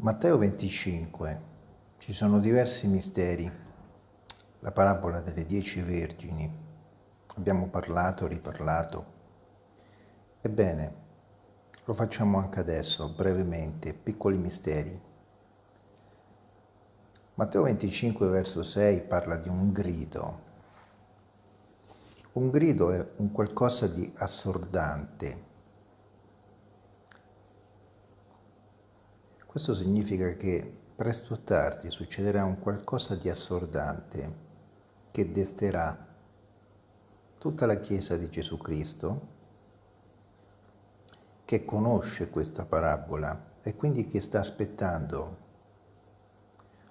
Matteo 25. Ci sono diversi misteri. La parabola delle dieci vergini. Abbiamo parlato, riparlato. Ebbene, lo facciamo anche adesso, brevemente, piccoli misteri. Matteo 25, verso 6 parla di un grido. Un grido è un qualcosa di assordante, Questo significa che presto o tardi succederà un qualcosa di assordante che desterà tutta la Chiesa di Gesù Cristo che conosce questa parabola e quindi che sta aspettando,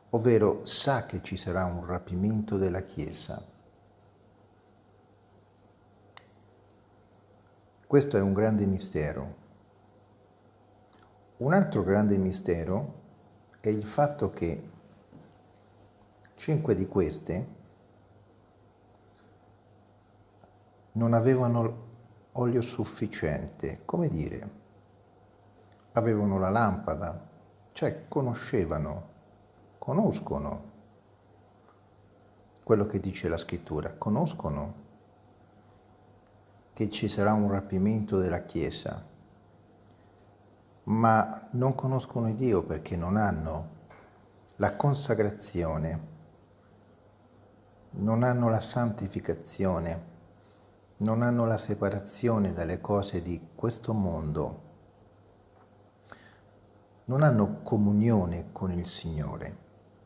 ovvero sa che ci sarà un rapimento della Chiesa. Questo è un grande mistero un altro grande mistero è il fatto che cinque di queste non avevano olio sufficiente, come dire, avevano la lampada, cioè conoscevano, conoscono quello che dice la scrittura, conoscono che ci sarà un rapimento della Chiesa, ma non conoscono Dio perché non hanno la consacrazione, non hanno la santificazione, non hanno la separazione dalle cose di questo mondo, non hanno comunione con il Signore.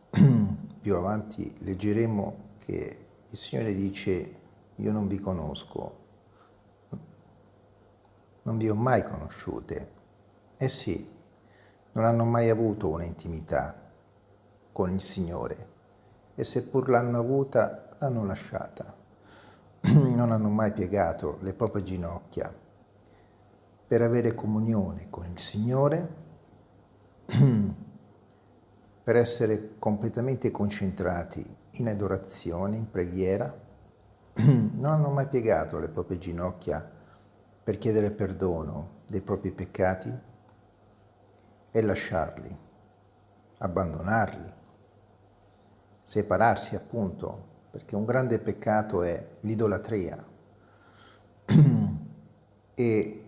Più avanti leggeremo che il Signore dice io non vi conosco, non vi ho mai conosciute, eh sì, non hanno mai avuto un'intimità con il Signore e seppur l'hanno avuta, l'hanno lasciata. Non hanno mai piegato le proprie ginocchia per avere comunione con il Signore, per essere completamente concentrati in adorazione, in preghiera. Non hanno mai piegato le proprie ginocchia per chiedere perdono dei propri peccati e lasciarli, abbandonarli, separarsi appunto, perché un grande peccato è l'idolatria e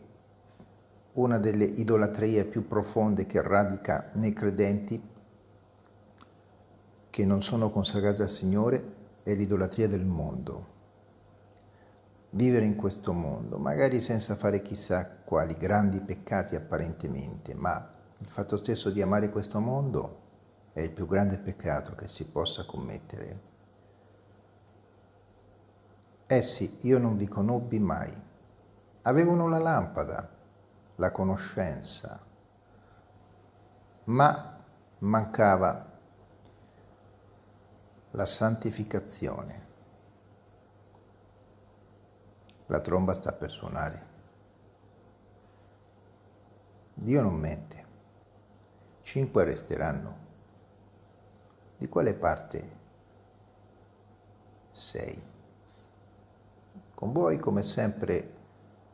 una delle idolatrie più profonde che radica nei credenti che non sono consacrati al Signore è l'idolatria del mondo. Vivere in questo mondo, magari senza fare chissà quali grandi peccati apparentemente, ma il fatto stesso di amare questo mondo è il più grande peccato che si possa commettere. Essi, io non vi conobbi mai. Avevano la lampada, la conoscenza, ma mancava la santificazione. La tromba sta per suonare. Dio non mente cinque resteranno. Di quale parte sei? Con voi, come sempre,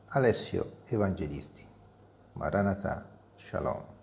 Alessio Evangelisti. Maranatha, Shalom.